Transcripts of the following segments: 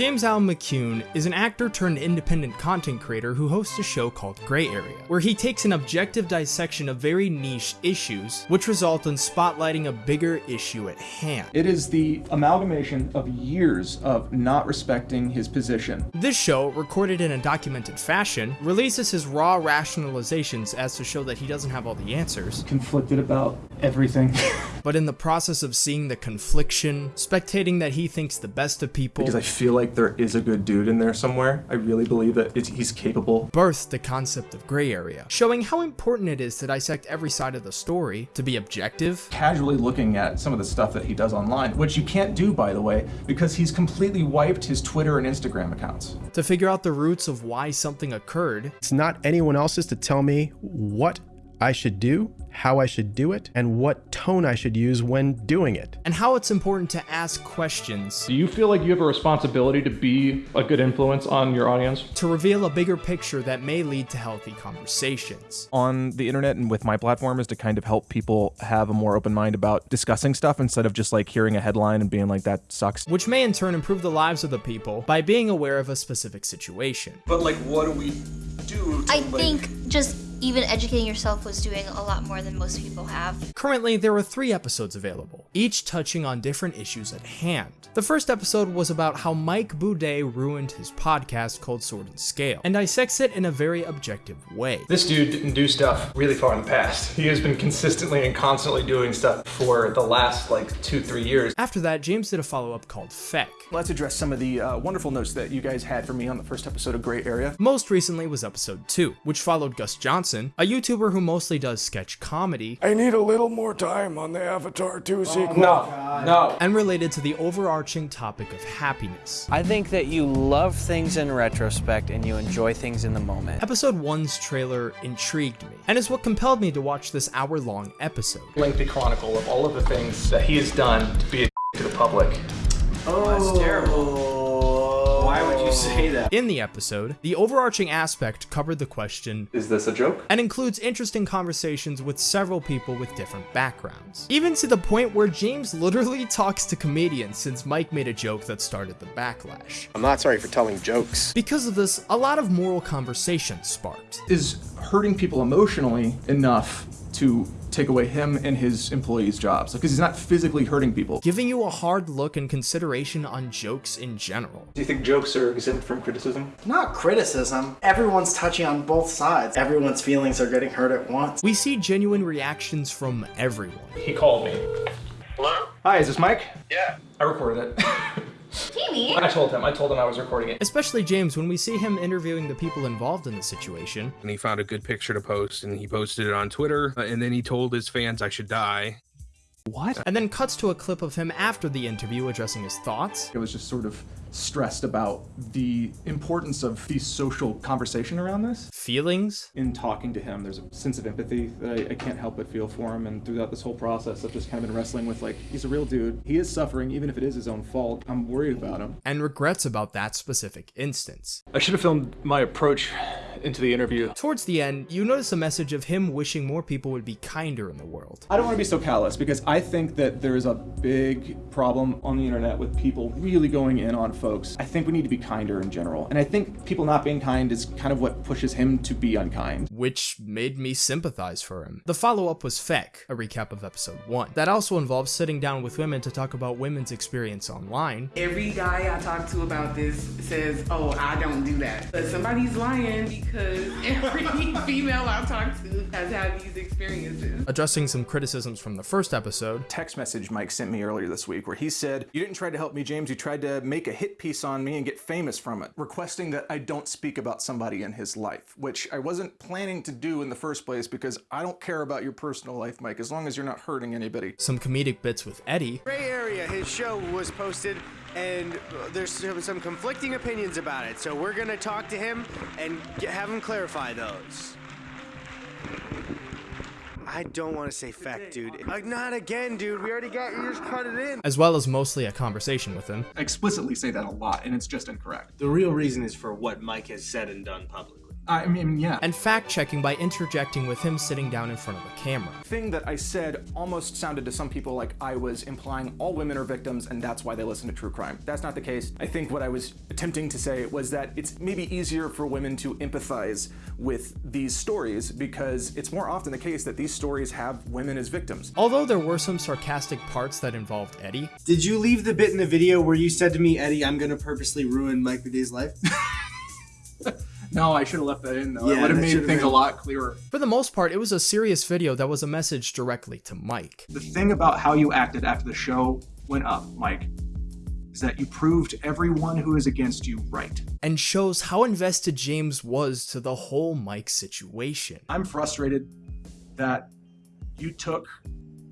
James Allen McCune is an actor turned independent content creator who hosts a show called Gray Area, where he takes an objective dissection of very niche issues, which result in spotlighting a bigger issue at hand. It is the amalgamation of years of not respecting his position. This show, recorded in a documented fashion, releases his raw rationalizations as to show that he doesn't have all the answers, Conflicted about everything. but in the process of seeing the confliction, spectating that he thinks the best of people, because I feel like there is a good dude in there somewhere. I really believe that it's, he's capable. birthed the concept of gray area, showing how important it is to dissect every side of the story, to be objective, Casually looking at some of the stuff that he does online, which you can't do, by the way, because he's completely wiped his Twitter and Instagram accounts. to figure out the roots of why something occurred, It's not anyone else's to tell me what I should do, how I should do it, and what tone I should use when doing it. and how it's important to ask questions Do you feel like you have a responsibility to be a good influence on your audience? to reveal a bigger picture that may lead to healthy conversations. on the internet and with my platform is to kind of help people have a more open mind about discussing stuff instead of just like hearing a headline and being like that sucks. Which may in turn improve the lives of the people by being aware of a specific situation. But like, what do we do? To, I like, think just even educating yourself was doing a lot more than most people have. Currently, there are three episodes available, each touching on different issues at hand. The first episode was about how Mike Boudet ruined his podcast called Sword and Scale, and dissects it in a very objective way. This dude didn't do stuff really far in the past. He has been consistently and constantly doing stuff for the last like two, three years. After that, James did a follow up called Feck. Let's address some of the uh, wonderful notes that you guys had for me on the first episode of Gray Area. Most recently was episode 2, which followed Gus Johnson, a YouTuber who mostly does sketch comedy, I need a little more time on the Avatar 2 sequel. No, no. and related to the overarching topic of happiness. I think that you love things in retrospect and you enjoy things in the moment. Episode 1's trailer intrigued me, and is what compelled me to watch this hour long episode. Lengthy chronicle of all of the things that he has done to be a to the public. Oh, that's terrible. Why would you say that? In the episode, the overarching aspect covered the question Is this a joke? and includes interesting conversations with several people with different backgrounds. Even to the point where James literally talks to comedians since Mike made a joke that started the backlash. I'm not sorry for telling jokes. Because of this, a lot of moral conversation sparked. Is hurting people emotionally enough to take away him and his employees' jobs? Because he's not physically hurting people. Giving you a hard look and consideration on jokes in general. Do you think jokes are exempt from criticism? Not criticism. Everyone's touching on both sides. Everyone's feelings are getting hurt at once. We see genuine reactions from everyone. He called me. Hello? Hi, is this Mike? Yeah. I recorded it. Jamie! I told him. I told him I was recording it. Especially James when we see him interviewing the people involved in the situation. and he found a good picture to post and he posted it on Twitter uh, and then he told his fans I should die. What? And then cuts to a clip of him after the interview addressing his thoughts. It was just sort of stressed about the importance of the social conversation around this. Feelings, In talking to him, there's a sense of empathy that I, I can't help but feel for him. And throughout this whole process, I've just kind of been wrestling with like, he's a real dude. He is suffering, even if it is his own fault. I'm worried about him. and regrets about that specific instance. I should have filmed my approach into the interview. Towards the end, you notice a message of him wishing more people would be kinder in the world. I don't want to be so callous because I think that there is a big problem on the internet with people really going in on folks. I think we need to be kinder in general. And I think people not being kind is kind of what pushes him to be unkind. Which made me sympathize for him. The follow up was Feck, a recap of episode 1. That also involves sitting down with women to talk about women's experience online, Every guy I talk to about this says, oh, I don't do that. But somebody's lying because every female I talk to has had these experiences. addressing some criticisms from the first episode, Text message Mike sent me earlier this week where he said, You didn't try to help me, James. You tried to make a hit piece on me and get famous from it, requesting that I don't speak about somebody in his life, which I wasn't planning to do in the first place because I don't care about your personal life, Mike, as long as you're not hurting anybody. some comedic bits with Eddy, Gray Area, his show was posted, and there's some, some conflicting opinions about it. So we're gonna talk to him and get, have him clarify those. I don't want to say fact, dude. Like, not again, dude. We already got you. Just cut it in. as well as mostly a conversation with him. I explicitly say that a lot, and it's just incorrect. The real reason is for what Mike has said and done publicly. I mean, yeah. And fact checking by interjecting with him sitting down in front of the camera. Thing that I said almost sounded to some people like I was implying all women are victims and that's why they listen to true crime. That's not the case. I think what I was attempting to say was that it's maybe easier for women to empathize with these stories because it's more often the case that these stories have women as victims. Although there were some sarcastic parts that involved Eddy. Did you leave the bit in the video where you said to me, Eddy, I'm gonna purposely ruin Mike Boudet's life? No, I should have left that in though. Yeah, it would have that made should've things been- a lot clearer. For the most part, it was a serious video that was a message directly to Mike. The thing about how you acted after the show went up, Mike, is that you proved everyone who is against you right. And shows how invested James was to the whole Mike situation. I'm frustrated that you took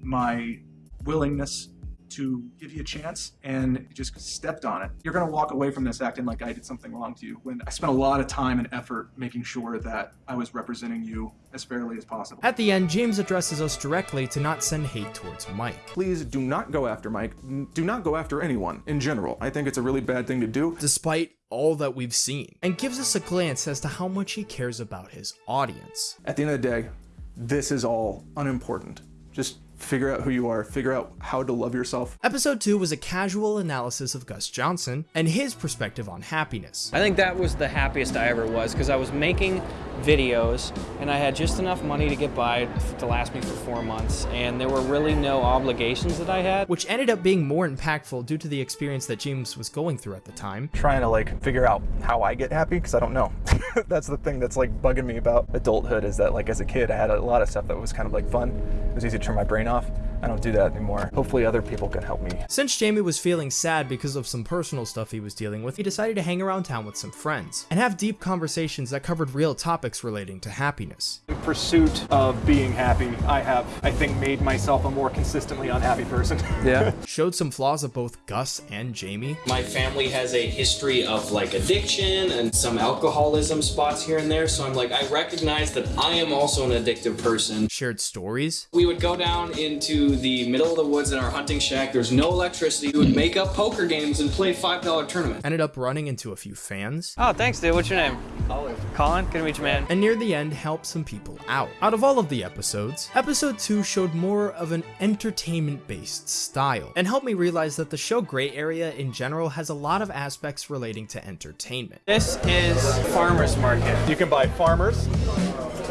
my willingness to give you a chance and just stepped on it. You're going to walk away from this acting like I did something wrong to you when I spent a lot of time and effort making sure that I was representing you as fairly as possible. At the end, James addresses us directly to not send hate towards Mike. Please do not go after Mike. Do not go after anyone in general. I think it's a really bad thing to do. Despite all that we've seen, and gives us a glance as to how much he cares about his audience. At the end of the day, this is all unimportant. Just figure out who you are, figure out how to love yourself. Episode 2 was a casual analysis of Gus Johnson and his perspective on happiness. I think that was the happiest I ever was because I was making videos and I had just enough money to get by to last me for four months and there were really no obligations that I had. Which ended up being more impactful due to the experience that James was going through at the time. Trying to like figure out how I get happy because I don't know. that's the thing that's like bugging me about adulthood is that like as a kid I had a lot of stuff that was kind of like fun. It was easy to turn my brain off. I don't do that anymore. Hopefully other people can help me. Since Jamie was feeling sad because of some personal stuff he was dealing with, he decided to hang around town with some friends and have deep conversations that covered real topics relating to happiness. In pursuit of being happy, I have, I think, made myself a more consistently unhappy person. Yeah. Showed some flaws of both Gus and Jamie. My family has a history of like addiction and some alcoholism spots here and there. So I'm like, I recognize that I am also an addictive person. Shared stories. We would go down into the middle of the woods in our hunting shack. There's no electricity. We would make up poker games and play $5 tournaments. Ended up running into a few fans. Oh, thanks, dude. What's your name? Colin. Colin? Good to meet you, man. And near the end, helped some people out. Out of all of the episodes, episode 2 showed more of an entertainment based style and helped me realize that the show Gray Area in general has a lot of aspects relating to entertainment. This is farmer's market. You can buy farmers.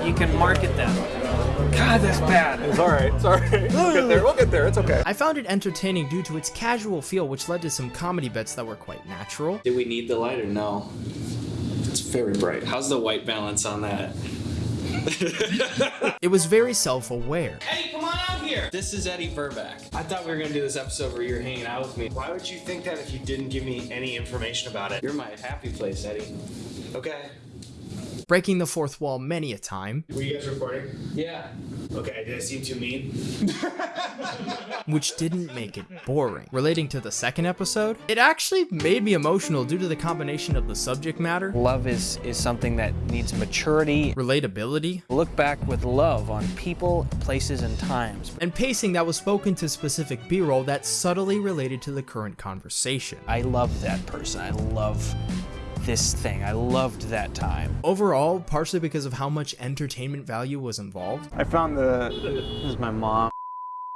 You can market them. God, that's bad. It's all right. It's all right. We'll get there. We'll get there. It's okay. I found it entertaining due to its casual feel, which led to some comedy bits that were quite natural. Did we need the light or no? It's very bright. How's the white balance on that? It was very self aware. Eddy, come on out here. This is Eddy Burback. I thought we were gonna do this episode where you're hanging out with me. Why would you think that if you didn't give me any information about it? You're my happy place, Eddy. Okay. Breaking the fourth wall many a time, Were you guys recording? Yeah. Okay, did I seem too mean? which didn't make it boring. Relating to the second episode, it actually made me emotional due to the combination of the subject matter, Love is, is something that needs maturity. relatability, Look back with love on people, places, and times. and pacing that was spoken to specific B roll that subtly related to the current conversation. I love that person. I love this thing. I loved that time. Overall, partially because of how much entertainment value was involved, I found the. This is my mom.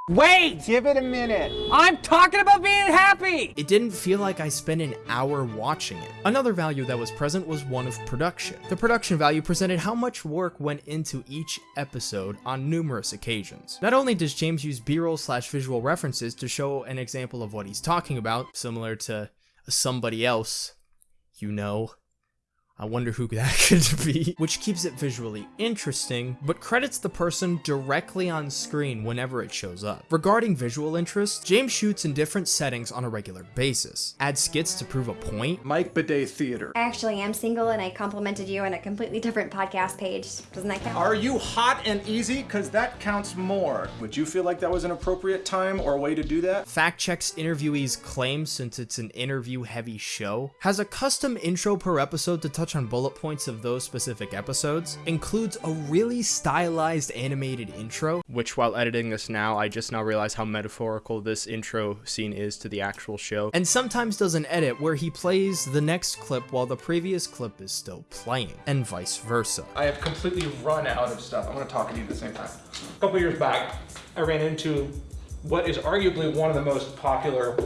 Wait! Give it a minute. I'm talking about being happy! it didn't feel like I spent an hour watching it. Another value that was present was one of production. The production value presented how much work went into each episode on numerous occasions. Not only does James use b-roll slash visual references to show an example of what he's talking about, similar to somebody else, you know. I wonder who that could be, which keeps it visually interesting, but credits the person directly on screen whenever it shows up. Regarding visual interest, James shoots in different settings on a regular basis, adds skits to prove a point, Mike Boudet Theater. I actually am single and I complimented you on a completely different podcast page. Doesn't that count? Are you hot and easy? Because that counts more. Would you feel like that was an appropriate time or way to do that? fact checks interviewees' claims since it's an interview heavy show, has a custom intro per episode to touch touch on bullet points of those specific episodes, includes a really stylized animated intro, which while editing this now, I just now realize how metaphorical this intro scene is to the actual show, and sometimes does an edit where he plays the next clip while the previous clip is still playing, and vice versa. I have completely run out of stuff. I'm gonna talk to you at the same time. A couple years back, I ran into what is arguably one of the most popular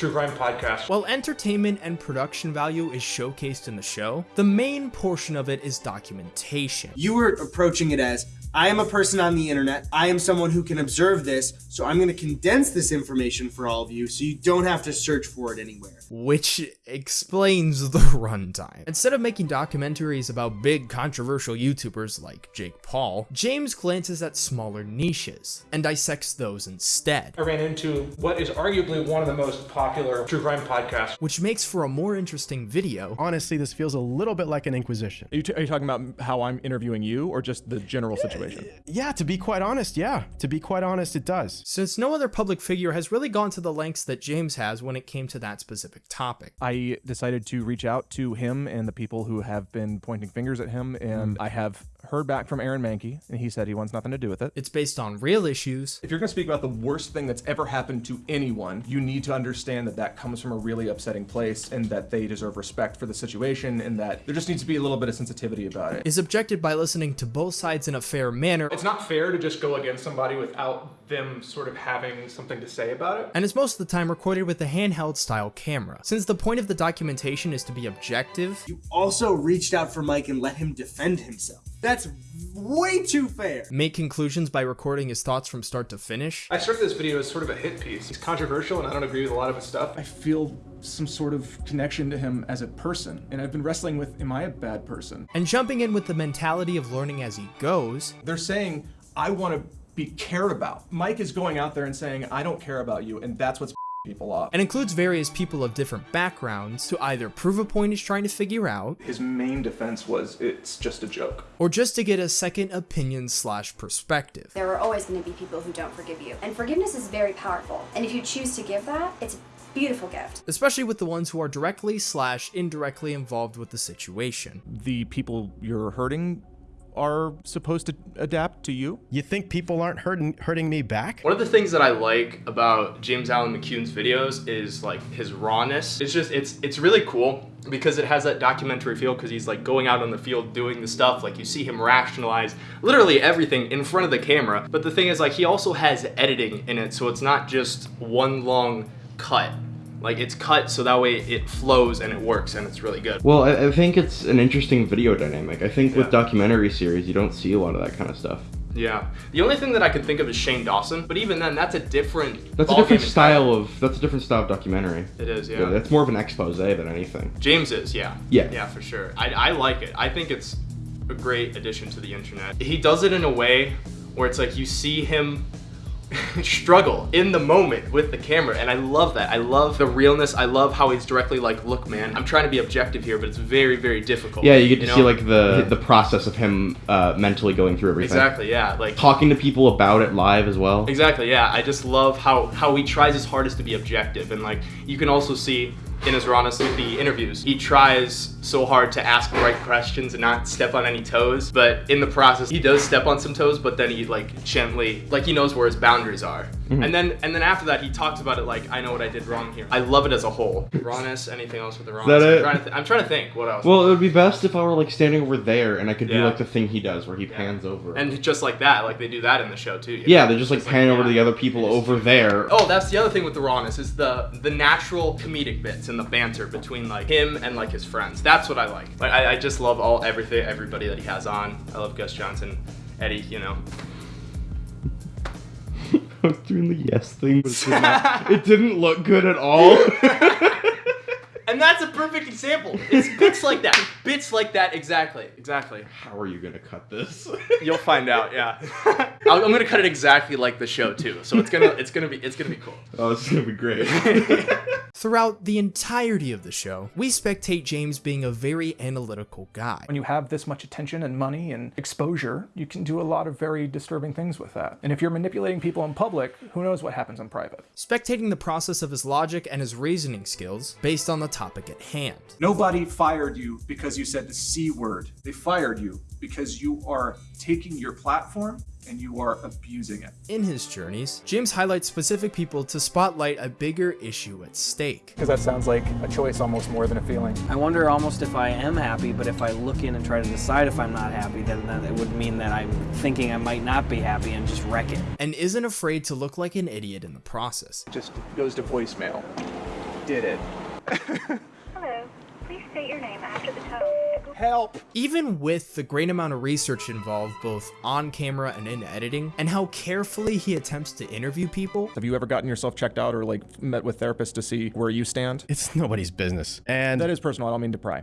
true crime podcasts. While entertainment and production value is showcased in the show, the main portion of it is documentation. You were approaching it as I am a person on the internet. I am someone who can observe this, so I'm going to condense this information for all of you so you don't have to search for it anywhere. Which explains the runtime. Instead of making documentaries about big controversial YouTubers like Jake Paul, James glances at smaller niches and dissects those instead. I ran into what is arguably one of the most popular true crime podcasts. Which makes for a more interesting video. Honestly, this feels a little bit like an inquisition. Are you, are you talking about how I'm interviewing you or just the general situation? Yeah, to be quite honest, yeah. To be quite honest, it does. Since no other public figure has really gone to the lengths that James has when it came to that specific topic. I decided to reach out to him and the people who have been pointing fingers at him, and Mm. I have heard back from Aaron Mahnke, and he said he wants nothing to do with it. It's based on real issues. If you're gonna speak about the worst thing that's ever happened to anyone, you need to understand that that comes from a really upsetting place and that they deserve respect for the situation and that there just needs to be a little bit of sensitivity about it. Is objected by listening to both sides in a fair manner. It's not fair to just go against somebody without them sort of having something to say about it. and is most of the time recorded with a handheld style camera. Since the point of the documentation is to be objective, You also reached out for Mike and let him defend himself. That's way too fair. make conclusions by recording his thoughts from start to finish, I started this video as sort of a hit piece. He's controversial and I don't agree with a lot of his stuff. I feel some sort of connection to him as a person, and I've been wrestling with am I a bad person? and jumping in with the mentality of learning as he goes, They're saying, I want to be cared about. Mike is going out there and saying, I don't care about you, and that's what's people off. and includes various people of different backgrounds to either prove a point he's trying to figure out, His main defense was, it's just a joke. or just to get a second opinion slash perspective. There are always going to be people who don't forgive you. And forgiveness is very powerful. And if you choose to give that, it's a beautiful gift. Especially with the ones who are directly slash indirectly involved with the situation. The people you're hurting are supposed to adapt to you. You think people aren't hurting hurting me back? One of the things that I like about James Allen McCune's videos is like his rawness. It's just it's it's really cool because it has that documentary feel because he's like going out on the field doing the stuff like you see him rationalize literally everything in front of the camera. But the thing is like he also has editing in it so it's not just one long cut. Like it's cut so that way it flows and it works and it's really good. Well, I, I think it's an interesting video dynamic. I think with documentary series, you don't see a lot of that kind of stuff. Yeah. The only thing that I could think of is Shane Dawson, but even then that's a different That's a different style of that's a different style of documentary. It is, yeah. That's more of an expose than anything. James is, yeah. Yeah. Yeah, for sure. I, I like it. I think it's a great addition to the internet. He does it in a way where it's like you see him struggle in the moment with the camera and I love that. I love the realness. I love how he's directly like, look man, I'm trying to be objective here, but it's very, very difficult. Yeah, you get to know? see like the the process of him uh, mentally going through everything. Exactly, yeah. Like Talking to people about it live as well. Exactly, yeah. I just love how how he tries his hardest to be objective, and like you can also see in his rawness with the interviews, he tries so hard to ask the right questions and not step on any toes. But in the process, he does step on some toes, but then he like gently, like he knows where his boundaries are. Mhm. And then and then after that, he talks about it like I know what I did wrong here. I love it as a whole. Rawness. Anything else with the rawness? that I'm it? trying I'm trying to think what else. Well, it would be best if I were like standing over there and I could do like the thing he does where he pans over. and just like that, like they do that in the show too. yeah, know? they're just like panning over to the other people over there. Oh, that's the other thing with the rawness is the the natural comedic bits and the banter between like him and like his friends. That's what I like. Like I, I just love all everything everybody that he has on. I love Gus Johnson, Eddy. You know. I was doing the yes thing, but it, did not, it didn't look good at all. And that's a perfect example. It's bits like that. Bits like that. Exactly. Exactly. How are you gonna cut this? You'll find out. Yeah. I'll- I'm gonna cut it exactly like the show too. So it's gonna it's gonna be it's gonna be cool. Oh, it's gonna be great. Throughout the entirety of the show, we spectate James being a very analytical guy. When you have this much attention and money and exposure, you can do a lot of very disturbing things with that. And if you're manipulating people in public, who knows what happens in private? Spectating the process of his logic and his reasoning skills based on the topic topic at hand. Nobody fired you because you said the C word. They fired you because you are taking your platform and you are abusing it. In his journeys, James highlights specific people to spotlight a bigger issue at stake. Because that sounds like a choice almost more than a feeling. I wonder almost if I am happy, but if I look in and try to decide if I'm not happy, then that it would mean that I'm thinking I might not be happy and just wreck it. And isn't afraid to look like an idiot in the process. Just goes to voicemail. Did it. Hello. Please state your name after the tone. Help! Even with the great amount of research involved both on camera and in editing, and how carefully he attempts to interview people, Have you ever gotten yourself checked out or like met with therapists to see where you stand? It's nobody's business. And That is personal. I don't mean to pry.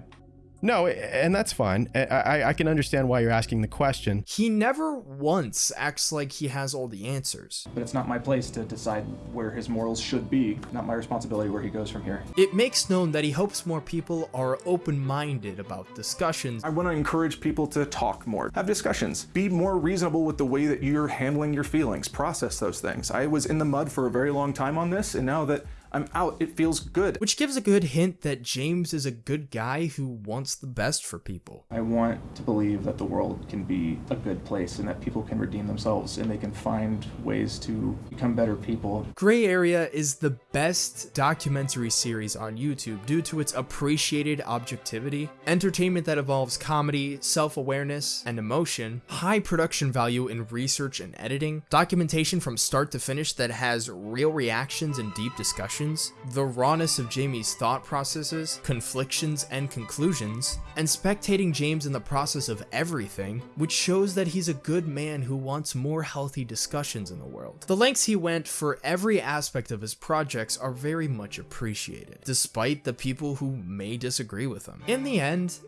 No, and that's fine. I, I, I can understand why you're asking the question. he never once acts like he has all the answers. But it's not my place to decide where his morals should be. Not my responsibility where he goes from here. It makes known that he hopes more people are open-minded about discussions I want to encourage people to talk more, have discussions, be more reasonable with the way that you're handling your feelings, process those things. I was in the mud for a very long time on this, and now that I'm out, it feels good. which gives a good hint that James is a good guy who wants the best for people. I want to believe that the world can be a good place and that people can redeem themselves and they can find ways to become better people. Gray Area is the best documentary series on YouTube due to its appreciated objectivity, entertainment that involves comedy, self-awareness, and emotion, high production value in research and editing, documentation from start to finish that has real reactions and deep discussions, the rawness of Jamie's thought processes, conflictions, and conclusions, and spectating James in the process of everything, which shows that he's a good man who wants more healthy discussions in the world. The lengths he went for every aspect of his projects are very much appreciated, despite the people who may disagree with him. In the end,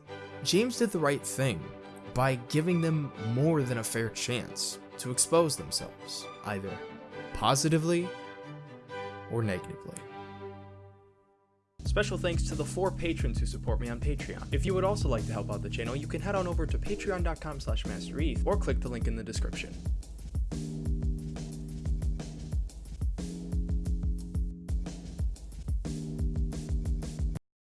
James did the right thing by giving them more than a fair chance to expose themselves, either positively or negatively. Special thanks to the four patrons who support me on Patreon. If you would also like to help out the channel, you can head on over to patreon.com slash mastereth or click the link in the description.